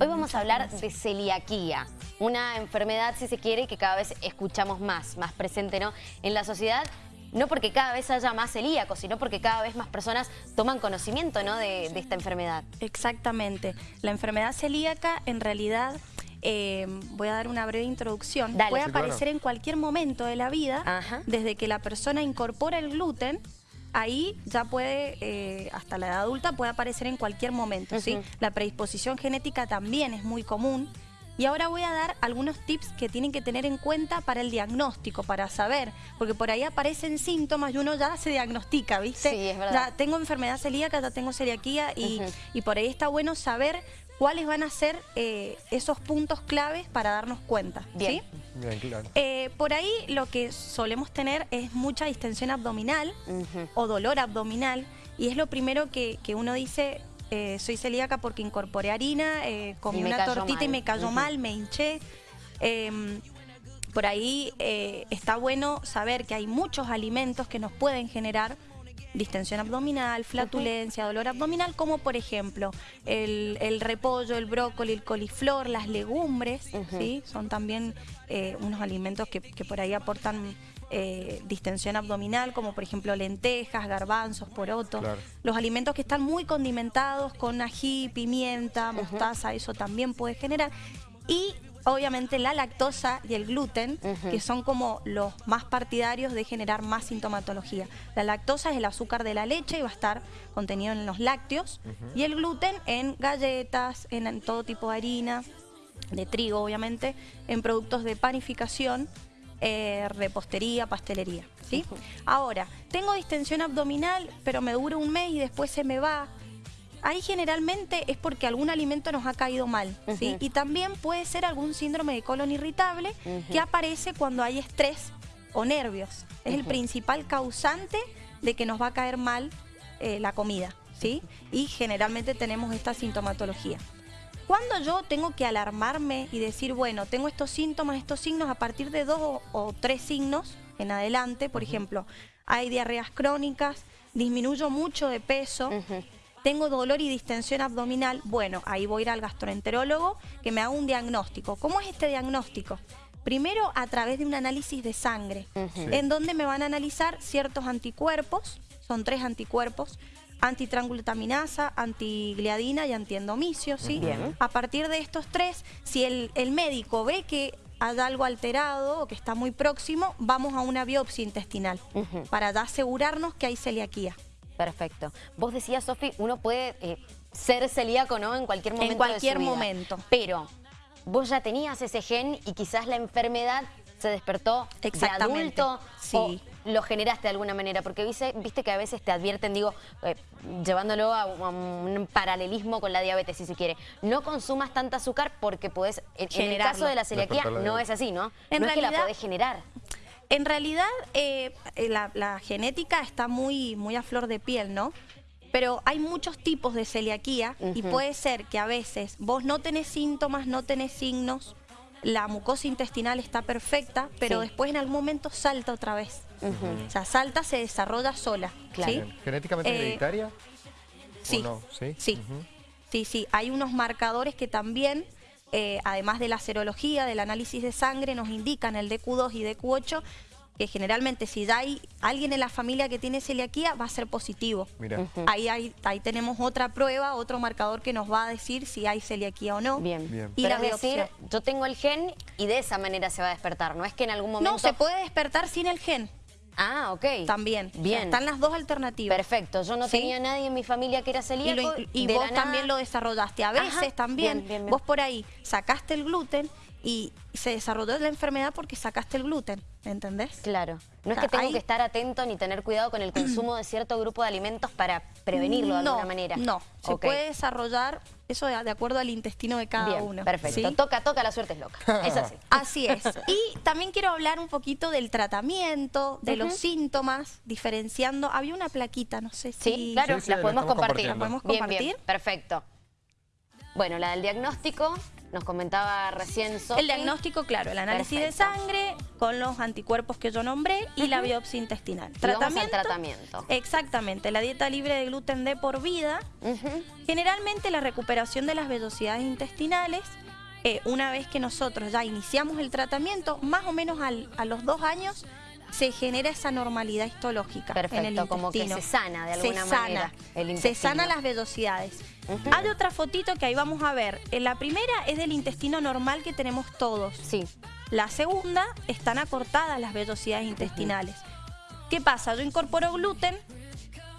Hoy vamos a hablar de celiaquía, una enfermedad, si se quiere, que cada vez escuchamos más, más presente ¿no? en la sociedad. No porque cada vez haya más celíacos, sino porque cada vez más personas toman conocimiento ¿no? de, esta enfermedad. Exactamente. La enfermedad celíaca, en realidad, eh, voy a dar una breve introducción, puede aparecer en cualquier momento de la vida, desde que la persona incorpora el gluten ahí ya puede, eh, hasta la edad adulta, puede aparecer en cualquier momento. ¿sí? La predisposición genética también es muy común. Y ahora voy a dar algunos tips que tienen que tener en cuenta para el diagnóstico, para saber, porque por ahí aparecen síntomas y uno ya se diagnostica, ¿viste? Sí, es verdad. Ya tengo enfermedad celíaca, ya tengo celiaquía y, y por ahí está bueno saber cuáles van a ser eh, esos puntos claves para darnos cuenta. Bien. Bien, claro. Eh, por ahí lo que solemos tener es mucha distensión abdominal o dolor abdominal y es lo primero que, uno dice, eh, soy celíaca porque incorporé harina, comí una tortita y me cayó mal, me hinché. Em, por ahí está bueno saber que hay muchos alimentos que nos pueden generar distensión abdominal, flatulencia, dolor abdominal, como por ejemplo el, repollo, el brócoli, el coliflor, las legumbres, ¿sí? son también eh, unos alimentos que, por ahí aportan eh, distensión abdominal, como por ejemplo lentejas, garbanzos, porotos. Los alimentos que están muy condimentados con ají, pimienta, mostaza, eso también puede generar. Y obviamente la lactosa y el gluten, que son como los más partidarios de generar más sintomatología. La lactosa es el azúcar de la leche y va a estar contenido en los lácteos, y el gluten en galletas, en, todo tipo de harina, de trigo obviamente, en productos de panificación, eh, repostería, pastelería. ¿sí? Ahora, tengo distensión abdominal, pero me dura un mes y después se me va, Ahí generalmente es porque algún alimento nos ha caído mal, ¿sí? Y también puede ser algún síndrome de colon irritable que aparece cuando hay estrés o nervios. Es el principal causante de que nos va a caer mal eh, la comida, ¿sí? Y generalmente tenemos esta sintomatología. Cuando yo tengo que alarmarme y decir, bueno, tengo estos síntomas, estos signos, a partir de dos o, tres signos en adelante, por ejemplo, hay diarreas crónicas, disminuyo mucho de peso, tengo dolor y distensión abdominal, bueno, ahí voy a ir al gastroenterólogo que me haga un diagnóstico. ¿Cómo es este diagnóstico? Primero a través de un análisis de sangre, en donde me van a analizar ciertos anticuerpos, son tres anticuerpos, antitrangultaminasa, antigliadina y antiendomicio, ¿sí? A partir de estos tres, si el, el médico ve que hay algo alterado o que está muy próximo, vamos a una biopsia intestinal para asegurarnos que hay celiaquía. Perfecto. Vos decías, Sofi, uno puede eh, ser celíaco, ¿no? En cualquier momento En cualquier momento. Pero vos ya tenías ese gen y quizás la enfermedad se despertó de adulto sí. o lo generaste de alguna manera, porque viste, viste que a veces te advierten, digo, eh, llevándolo a, un paralelismo con la diabetes, si se quiere, no consumas tanta azúcar porque puedes, en, el caso de la celiaquía no es así, ¿no? En no realidad, es que la podés generar. En realidad, eh, eh, la, genética está muy, muy a flor de piel, ¿no? Pero hay muchos tipos de celiaquía y puede ser que a veces vos no tenés síntomas, no tenés signos, la mucosa intestinal está perfecta, pero después en algún momento salta otra vez. O sea, salta, se desarrolla sola. ¿Genéticamente eh, hereditaria? Sí, sí, sí. sí, sí. Hay unos marcadores que también eh, además de la serología, del análisis de sangre, nos indican el DQ2 y DQ8 que generalmente si ya hay alguien en la familia que tiene celiaquía, va a ser positivo. Mira. ahí, ahí tenemos otra prueba, otro marcador que nos va a decir si hay celiaquía o no. Bien. Bien. Y Pero decir, yo tengo el gen y de esa manera se va a despertar, no es que en algún momento... No, se puede despertar sin el gen. Ah, ok. También. Bien. están las dos alternativas. Perfecto. Yo no tenía nadie en mi familia que era celíaco. Y, vos también lo desarrollaste. A veces también. vos por ahí sacaste el gluten y se desarrolló la enfermedad porque sacaste el gluten, ¿entendés? Claro. No es que tengo que estar atento ni tener cuidado con el consumo de cierto grupo de alimentos para prevenirlo de alguna manera. No, se puede desarrollar eso de, acuerdo al intestino de cada uno. perfecto. Toca, toca, la suerte es loca. Es así. Así es. Y también quiero hablar un poquito del tratamiento, de los síntomas, diferenciando. Había una plaquita, no sé si... Sí, claro, las podemos compartir. ¿La podemos compartir? Bien, perfecto. Bueno, la del diagnóstico nos comentaba recién Sophie. El diagnóstico, claro, el análisis de sangre, con los anticuerpos que yo nombré y la biopsia intestinal. Tratamiento. tratamiento. Exactamente, la dieta libre de gluten de por vida. Generalmente la recuperación de las vellosidades intestinales, eh, una vez que nosotros ya iniciamos el tratamiento, más o menos a los dos años se genera esa normalidad histológica Perfecto, en el intestino. como que se sana de alguna se manera sana, Se sana las vellosidades. Hay otra fotito que ahí vamos a ver. En la primera es del intestino normal que tenemos todos. Sí. La segunda, están acortadas las vellosidades intestinales. ¿Qué pasa? Yo incorporo gluten,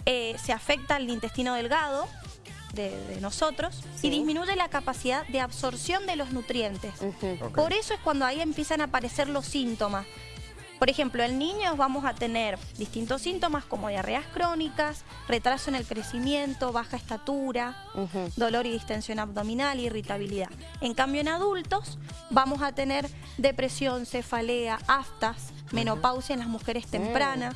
eh, se afecta al intestino delgado de, nosotros y disminuye la capacidad de absorción de los nutrientes. Por eso es cuando ahí empiezan a aparecer los síntomas. Por ejemplo, en niños vamos a tener distintos síntomas como diarreas crónicas, retraso en el crecimiento, baja estatura, dolor y distensión abdominal, irritabilidad. En cambio, en adultos vamos a tener depresión, cefalea, aftas, menopausia en las mujeres mm. tempranas.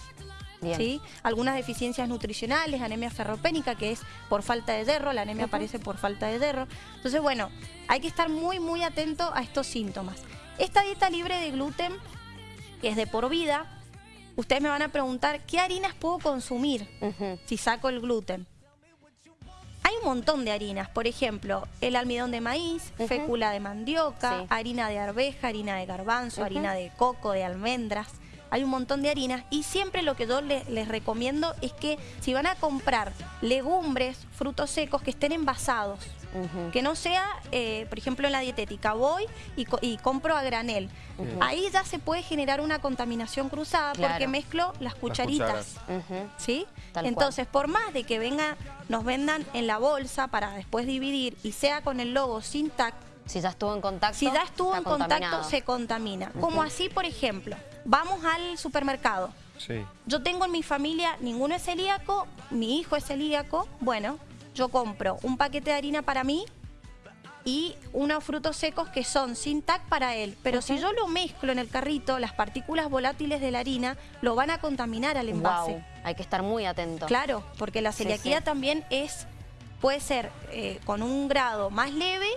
¿Sí? Algunas deficiencias nutricionales, anemia ferropénica, que es por falta de hierro, la anemia aparece por falta de hierro. Entonces, bueno, hay que estar muy, muy atento a estos síntomas. Esta dieta libre de gluten que es de por vida, ustedes me van a preguntar, ¿qué harinas puedo consumir si saco el gluten? Hay un montón de harinas, por ejemplo, el almidón de maíz, fécula de mandioca, harina de arveja, harina de garbanzo, harina de coco, de almendras. Hay un montón de harinas y siempre lo que yo les, recomiendo es que si van a comprar legumbres, frutos secos, que estén envasados. Que no sea, eh, por ejemplo, en la dietética, voy y, compro a granel. Ahí ya se puede generar una contaminación cruzada porque mezclo las cucharitas. ¿Sí? Entonces, por más de que venga, nos vendan en la bolsa para después dividir y sea con el logo sin TAC, si ya estuvo en contacto, Si ya estuvo en contacto, se contamina. Como así, por ejemplo, vamos al supermercado. Sí. Yo tengo en mi familia, ninguno es celíaco, mi hijo es celíaco. Bueno, yo compro un paquete de harina para mí y unos frutos secos que son sin TAC para él. Pero si yo lo mezclo en el carrito, las partículas volátiles de la harina lo van a contaminar al envase. Hay que estar muy atento. Claro, porque la celiaquía también es puede ser eh, con un grado más leve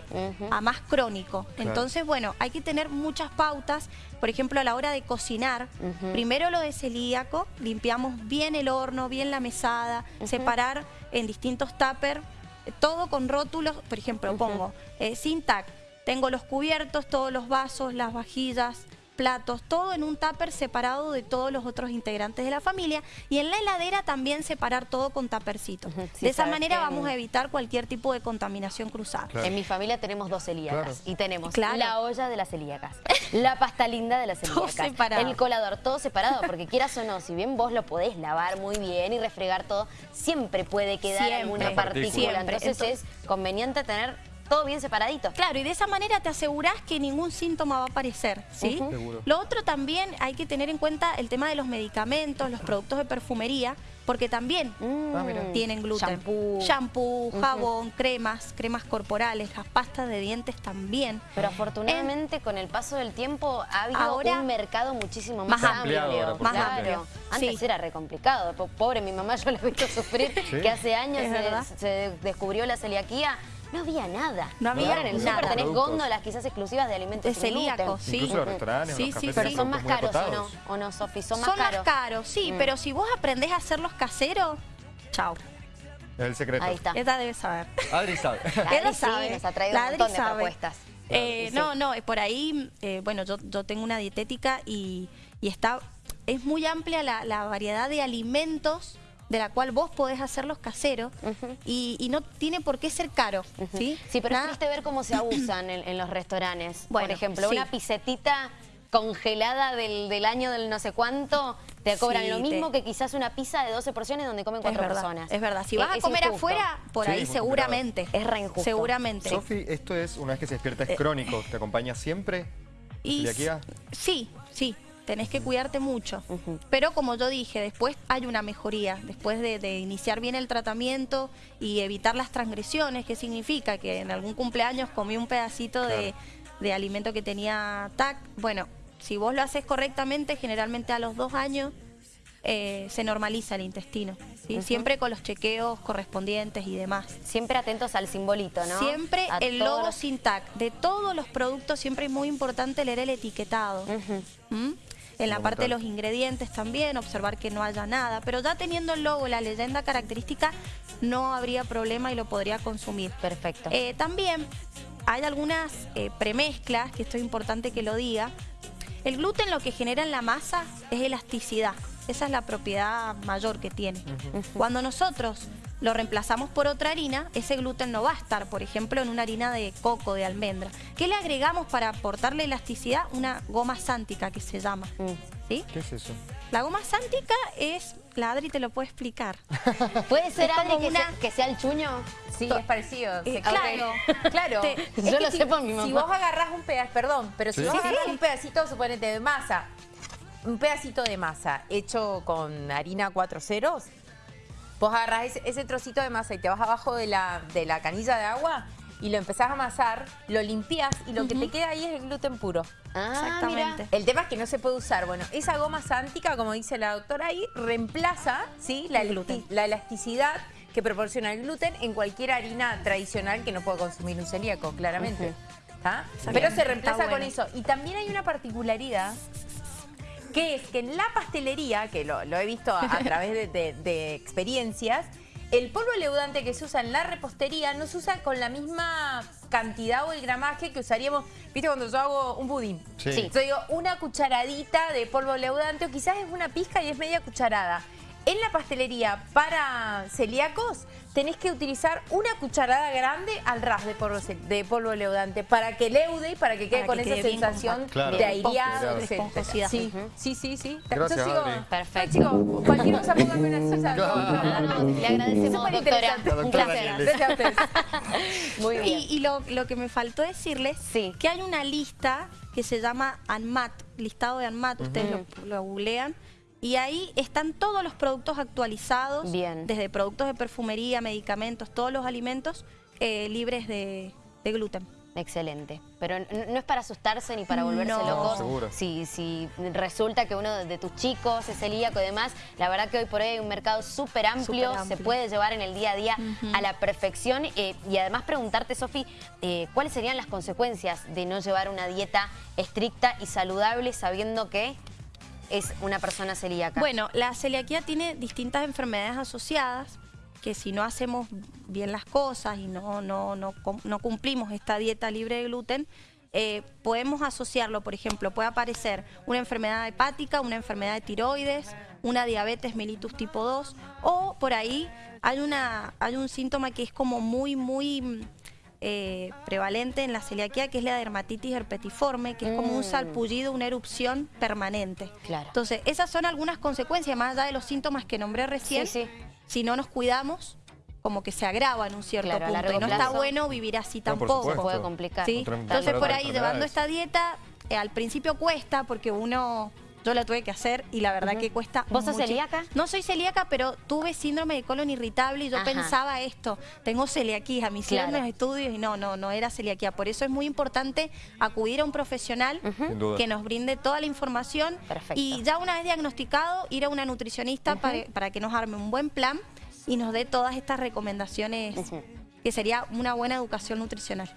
a más crónico. Entonces, bueno, hay que tener muchas pautas. Por ejemplo, a la hora de cocinar, primero lo de celíaco, limpiamos bien el horno, bien la mesada, separar en distintos tuppers, todo con rótulos, por ejemplo, pongo eh, sin tengo los cubiertos, todos los vasos, las vajillas, platos, todo en un tupper separado de todos los otros integrantes de la familia y en la heladera también separar todo con tuppercitos. de esa manera vamos a evitar cualquier tipo de contaminación cruzada. En mi familia tenemos dos celíacas y tenemos la olla de las celíacas, la pasta linda de las celíacas, el colador, todo separado, porque quieras o no, si bien vos lo podés lavar muy bien y refregar todo, siempre puede quedar alguna partícula. Entonces es conveniente tener todo bien separadito. Claro, y de esa manera te aseguras que ningún síntoma va a aparecer, ¿sí? Lo otro también hay que tener en cuenta el tema de los medicamentos, los productos de perfumería, porque también mm. ah, tienen gluten. Shampoo. Shampoo, jabón, cremas, cremas corporales, las pastas de dientes también. Pero afortunadamente con el paso del tiempo ha habido un mercado muchísimo más, amplio. más amplio. Antes era re complicado. Pobre mi mamá, yo la he visto sufrir, que hace años se descubrió la celiaquía no había nada. No había en el súper tenés góndolas quizás exclusivas de alimentos de celíacos, sí. Incluso los restaurantes, sí, sí, pero son más caros o no, o no, Sofi, son más caros. Son más caros, sí, mm. pero si vos aprendés a hacerlos caseros, chao. Es el secreto. Ahí está. Esta debe saber. Adri sabe. Adri sabe. nos ha traído un montón de propuestas. Eh, no, no, por ahí, eh, bueno, yo, yo tengo una dietética y, y está, es muy amplia la, la variedad de alimentos de la cual vos podés hacerlos caseros y, no tiene por qué ser caro. ¿sí? sí, pero es triste ver cómo se abusan en, los restaurantes. por ejemplo, una pisetita congelada del, año del no sé cuánto, te cobran lo mismo que quizás una pizza de 12 porciones donde comen cuatro personas. Es verdad, si vas a comer afuera, por ahí seguramente. Es re injusto. Seguramente. Sofi, esto es, una vez que se despierta, es eh, crónico, ¿te acompaña siempre? Y, sí, sí tenés que cuidarte mucho. Pero como yo dije, después hay una mejoría, después de, iniciar bien el tratamiento y evitar las transgresiones, ¿qué significa? Que en algún cumpleaños comí un pedacito de, alimento que tenía TAC. Bueno, si vos lo haces correctamente, generalmente a los dos años eh, se normaliza el intestino. Siempre con los chequeos correspondientes y demás. Siempre atentos al simbolito, ¿no? Siempre el logo los... sin TAC. De todos los productos siempre es muy importante leer el etiquetado. En la parte de los ingredientes también, observar que no haya nada. Pero ya teniendo el logo, la leyenda característica, no habría problema y lo podría consumir. Perfecto. Eh, también hay algunas eh, premezclas, que esto es importante que lo diga. El gluten lo que genera en la masa es elasticidad. Esa es la propiedad mayor que tiene. Cuando nosotros lo reemplazamos por otra harina, ese gluten no va a estar, por ejemplo, en una harina de coco, de almendra. ¿Qué le agregamos para aportarle elasticidad? Una goma sántica que se llama. Mm. ¿Sí? ¿Qué es eso? La goma sántica es... La Adri te lo puede explicar. ¿Puede ser, Adri, que, sea, el chuño? Sí, es parecido. Eh, claro. claro. Yo lo sé por mi mamá. Si vos agarrás un pedazo, perdón, pero si vos agarrás un pedacito, suponete, de masa, un pedacito de masa hecho con harina cuatro ceros, Vos agarrás ese, trocito de masa y te vas abajo de la, de la canilla de agua y lo empezás a amasar, lo limpias y lo que te queda ahí es el gluten puro. Ah, Exactamente. El tema es que no se puede usar. Bueno, esa goma sántica, como dice la doctora ahí, reemplaza ¿sí? la, la elasticidad que proporciona el gluten en cualquier harina tradicional que no puede consumir un celíaco, claramente. Pero se reemplaza con eso. Y también hay una particularidad que es que en la pastelería, que lo, he visto a, través de, experiencias, el polvo leudante que se usa en la repostería no se usa con la misma cantidad o el gramaje que usaríamos, viste, cuando yo hago un budín. Sí. Yo digo, una cucharadita de polvo leudante o quizás es una pizca y es media cucharada. En la pastelería para celíacos tenés que utilizar una cucharada grande al ras de polvo, de polvo leudante para que leude y para que quede con esa sensación de aireado, de Sí, sí, sí, sí. Gracias, Yo sigo, Perfecto. Chicos, cualquier cosa póngame una salsa. le agradecemos, doctora. Un placer. Gracias a ustedes. Muy bien. Y, lo, lo, que me faltó decirles, sí. que hay una lista que se llama ANMAT, listado de ANMAT, ustedes lo, lo googlean, y ahí están todos los productos actualizados, desde productos de perfumería, medicamentos, todos los alimentos eh, libres de, gluten. Excelente. Pero no, es para asustarse ni para volverse loco. si, si resulta que uno de tus chicos es celíaco y demás, la verdad que hoy por hoy hay un mercado súper amplio, se puede llevar en el día a día a la perfección. Eh, y además preguntarte, Sofi, eh, ¿cuáles serían las consecuencias de no llevar una dieta estricta y saludable sabiendo que es una persona celíaca? Bueno, la celiaquía tiene distintas enfermedades asociadas que si no hacemos bien las cosas y no, no, no, cumplimos esta dieta libre de gluten, eh, podemos asociarlo, por ejemplo, puede aparecer una enfermedad hepática, una enfermedad de tiroides, una diabetes mellitus tipo 2 o por ahí hay, una, hay un síntoma que es como muy, muy eh, prevalente en la celiaquía, que es la dermatitis herpetiforme, que es como un mm. salpullido, una erupción permanente. Entonces, esas son algunas consecuencias, más allá de los síntomas que nombré recién. Si no nos cuidamos, como que se agrava en un cierto punto. Y no está bueno vivir así tampoco. Se puede complicar. Entonces, por ahí, llevando esta dieta, eh, al principio cuesta porque uno yo la tuve que hacer y la verdad que cuesta ¿Vos sos celíaca? No soy celíaca, pero tuve síndrome de colon irritable y yo pensaba esto, tengo celiaquía, me hicieron los estudios y no, no, no era celiaquía. Por eso es muy importante acudir a un profesional que nos brinde toda la información y ya una vez diagnosticado, ir a una nutricionista para, para que nos arme un buen plan y nos dé todas estas recomendaciones que sería una buena educación nutricional.